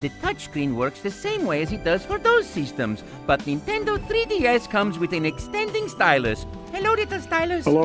The touchscreen works the same way as it does for those systems, but Nintendo 3DS comes with an extending stylus. Hello, little stylus. Hello.